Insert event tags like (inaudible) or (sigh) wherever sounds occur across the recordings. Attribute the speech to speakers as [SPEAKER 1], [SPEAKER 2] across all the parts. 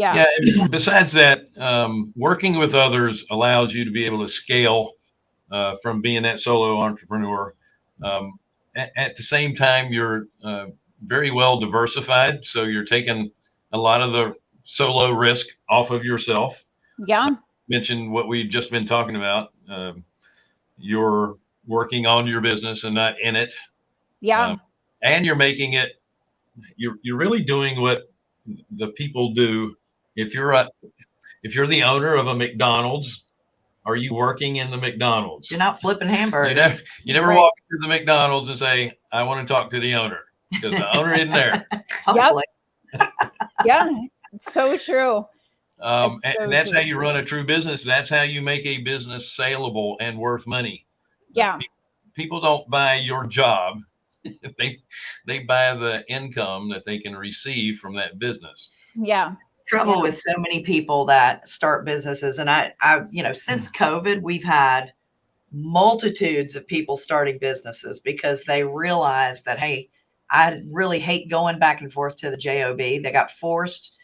[SPEAKER 1] Yeah. yeah. (clears throat) Besides that, um, working with others allows you to be able to scale uh, from being that solo entrepreneur. Um, at, at, the same time, you're uh, very well diversified. So you're taking a lot of the solo risk off of yourself.
[SPEAKER 2] Yeah. I
[SPEAKER 1] mentioned what we've just been talking about. Um, you're working on your business and not in it.
[SPEAKER 2] Yeah. Um,
[SPEAKER 1] and you're making it, you're, you're really doing what the people do. If you're a, if you're the owner of a McDonald's, are you working in the McDonald's?
[SPEAKER 3] You're not flipping hamburgers.
[SPEAKER 1] You never, you never right. walk into the McDonald's and say, I want to talk to the owner because the owner isn't there. (laughs)
[SPEAKER 2] yep. yeah, it's so true.
[SPEAKER 1] Um, so and that's true. how you run a true business. That's how you make a business saleable and worth money.
[SPEAKER 2] Yeah.
[SPEAKER 1] People don't buy your job. (laughs) they they buy the income that they can receive from that business.
[SPEAKER 2] Yeah.
[SPEAKER 3] Trouble
[SPEAKER 2] yeah.
[SPEAKER 3] with so many people that start businesses. And I, I, you know, since. (sighs) COVID, we've had multitudes of people starting businesses because they realize that, hey, I really hate going back and forth to the job. They got forced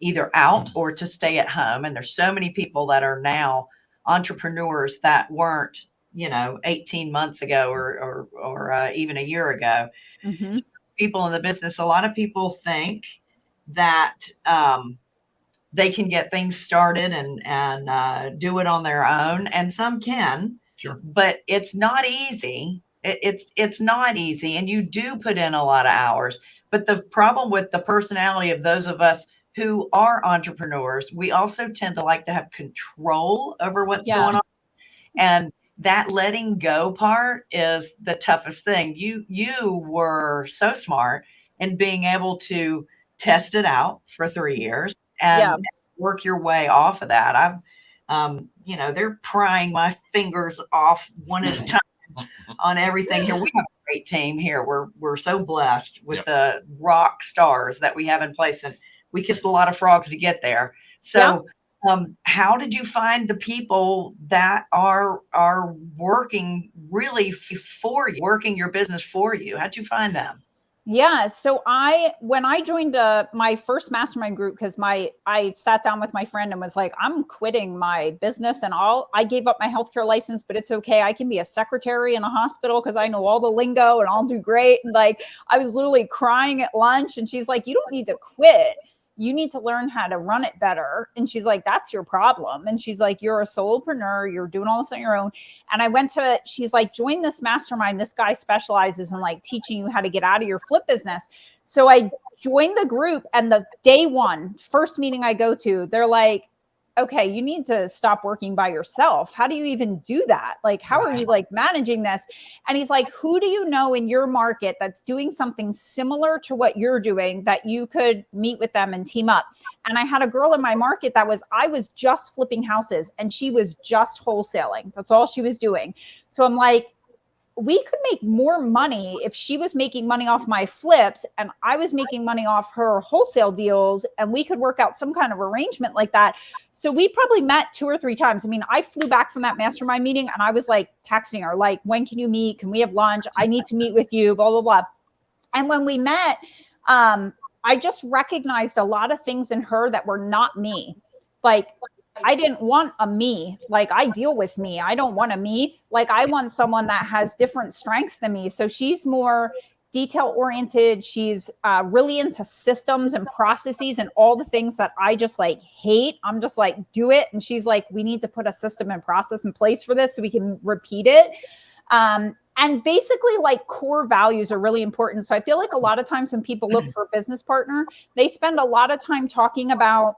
[SPEAKER 3] either out mm. or to stay at home. And there's so many people that are now entrepreneurs that weren't, you know, 18 months ago or, or, or uh, even a year ago. Mm -hmm. People in the business, a lot of people think that um, they can get things started and, and uh, do it on their own. And some can,
[SPEAKER 1] sure.
[SPEAKER 3] but it's not easy. It, it's, it's not easy. And you do put in a lot of hours. But the problem with the personality of those of us who are entrepreneurs, we also tend to like to have control over what's yeah. going on. And that letting go part is the toughest thing. You you were so smart in being able to test it out for three years and yeah. work your way off of that. I've um, you know, they're prying my fingers off one at a time on everything here. We have a great team here. We're we're so blessed with yep. the rock stars that we have in place and we kissed a lot of frogs to get there. So yeah. um, how did you find the people that are are working really for you, working your business for you? How'd you find them?
[SPEAKER 2] Yeah. So I, when I joined uh, my first mastermind group, because my, I sat down with my friend and was like, I'm quitting my business and all. I gave up my healthcare license, but it's okay. I can be a secretary in a hospital because I know all the lingo and I'll do great. And like, I was literally crying at lunch, and she's like, you don't need to quit you need to learn how to run it better. And she's like, that's your problem. And she's like, you're a solopreneur. You're doing all this on your own. And I went to, she's like, join this mastermind. This guy specializes in like teaching you how to get out of your flip business. So I joined the group and the day one, first meeting I go to, they're like, okay, you need to stop working by yourself. How do you even do that? Like, how are you like managing this? And he's like, who do you know in your market that's doing something similar to what you're doing that you could meet with them and team up? And I had a girl in my market that was, I was just flipping houses and she was just wholesaling. That's all she was doing. So I'm like, we could make more money if she was making money off my flips and I was making money off her wholesale deals and we could work out some kind of arrangement like that. So we probably met two or three times. I mean, I flew back from that mastermind meeting and I was like texting her, like, when can you meet? Can we have lunch? I need to meet with you, blah, blah, blah. And when we met, um, I just recognized a lot of things in her that were not me. Like I didn't want a me. Like I deal with me. I don't want a me. Like I want someone that has different strengths than me. So she's more detail oriented. She's uh, really into systems and processes and all the things that I just like hate. I'm just like, do it. And she's like, we need to put a system and process in place for this so we can repeat it. Um, and basically like core values are really important. So I feel like a lot of times when people look for a business partner, they spend a lot of time talking about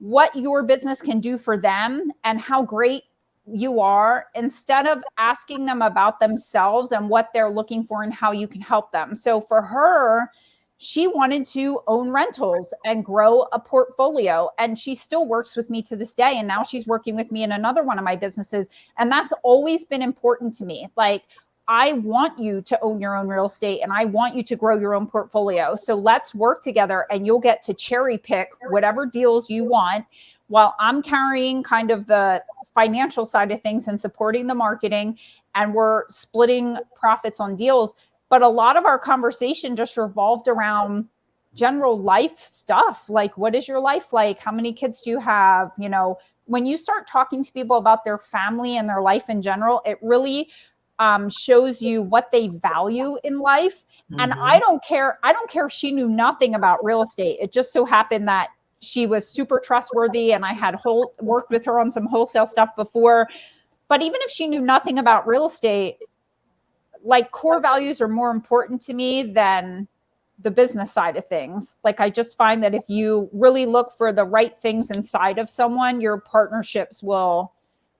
[SPEAKER 2] what your business can do for them and how great you are instead of asking them about themselves and what they're looking for and how you can help them. So for her, she wanted to own rentals and grow a portfolio and she still works with me to this day and now she's working with me in another one of my businesses and that's always been important to me like I want you to own your own real estate and I want you to grow your own portfolio. So let's work together and you'll get to cherry pick whatever deals you want while I'm carrying kind of the financial side of things and supporting the marketing and we're splitting profits on deals. But a lot of our conversation just revolved around general life stuff like what is your life like how many kids do you have you know when you start talking to people about their family and their life in general it really um, shows you what they value in life. And
[SPEAKER 3] Mhm.
[SPEAKER 2] i don't care i don't care if she knew nothing about real estate. It just so happened that she was super trustworthy and i had whole worked with her on some wholesale stuff before. But even if she knew nothing about real estate like core values are more important to me than the business side of things. Like i just find that if you really look for the right things inside of someone your partnerships will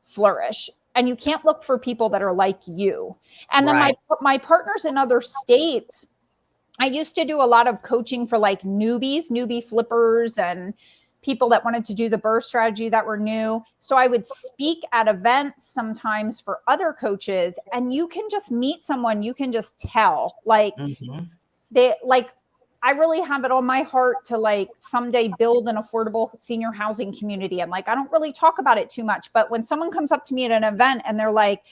[SPEAKER 2] flourish and you can't look for people that are like you and then
[SPEAKER 3] Right.
[SPEAKER 2] my my partners in other states i used to do a lot of coaching for like newbies newbie flippers and people that wanted to do the BRRRR strategy that were new so i would speak at events sometimes for other coaches and you can just meet someone you can just tell like
[SPEAKER 3] Mhm.
[SPEAKER 2] they like I really have it on my heart to like someday build an affordable senior housing community. And like I don't really talk about it too much, but when someone comes up to me at an event and they're like,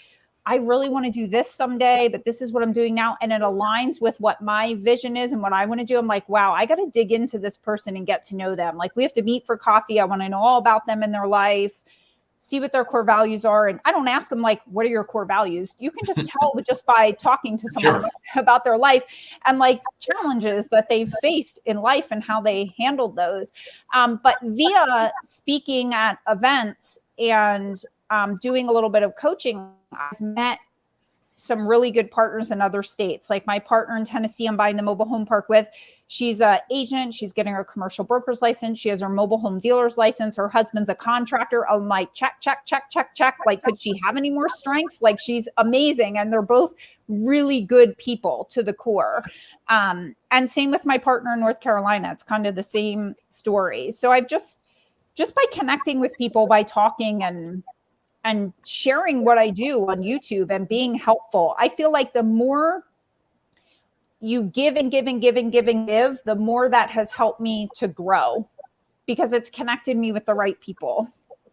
[SPEAKER 2] I really want to do this someday, but this is what I'm doing now. And it aligns with what my vision is and what I want to do. I'm like, wow, I got to dig into this person and get to know them. Like we have to meet for coffee. I want to know all about them and their life, see what their core values are. And I don't ask them like, what are your core values? You can just tell (laughs) just by talking to someone
[SPEAKER 1] Sure.
[SPEAKER 2] about, (laughs) about their life and like challenges that they've faced in life and how they handled those. Um, but via speaking at events and um, doing a little bit of coaching, I've met some really good partners in other states. Like my partner in Tennessee, I'm buying the mobile home park with. She's a agent. She's getting her commercial broker's license. She has her mobile home dealer's license. Her husband's a contractor. I'm like, check, check, check, check, check. Like, could she have any more strengths? Like, she's amazing. And they're both really good people to the core. Um, and same with my partner in North Carolina. It's kind of the same story. So I've just, just by connecting with people, by talking and and sharing what I do on YouTube and being helpful. I feel like the more you give and give and give and give and give, the more that has helped me to grow because it's connected me with the right people.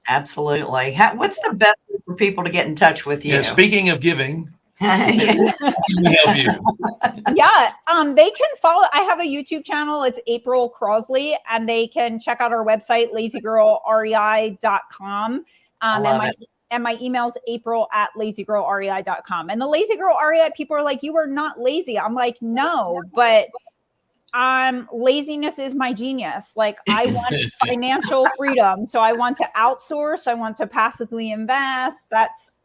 [SPEAKER 3] Absolutely. How, what's the best way for people to get in touch with you?
[SPEAKER 1] Yeah. Speaking of giving,
[SPEAKER 3] Yeah. (laughs) (laughs)
[SPEAKER 1] can we help you?
[SPEAKER 2] yeah, um, they can follow. I have a YouTube channel. It's April Crossley, and they can check out our website, lazygirlrei.com. Um, and my
[SPEAKER 3] it.
[SPEAKER 2] And my email's april at lazygirlrei.com. And the lazy girl REI people are like, you are not lazy. I'm like, no, but um laziness is my genius. Like I (laughs) want financial freedom. So I want to outsource, I want to passively invest. That's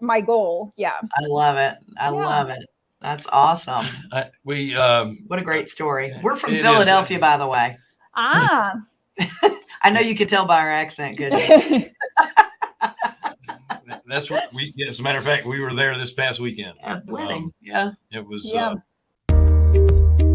[SPEAKER 2] my goal. Yeah.
[SPEAKER 3] I love it. I
[SPEAKER 2] Yeah.
[SPEAKER 3] love it. That's awesome.
[SPEAKER 1] I, we um,
[SPEAKER 3] What a great story. We're from
[SPEAKER 1] It is.
[SPEAKER 3] Philadelphia, by the way.
[SPEAKER 2] Ah. (laughs)
[SPEAKER 3] I know you could tell by our accent, couldn't you? (laughs)
[SPEAKER 1] that's what we. As a matter of fact, we were there this past weekend.
[SPEAKER 3] Yeah, wedding. Yeah.
[SPEAKER 1] It was.
[SPEAKER 2] Yeah.
[SPEAKER 1] Uh,